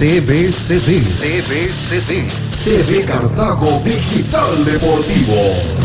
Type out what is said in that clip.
TVCD. TVCD. TV Cartago Digital Deportivo.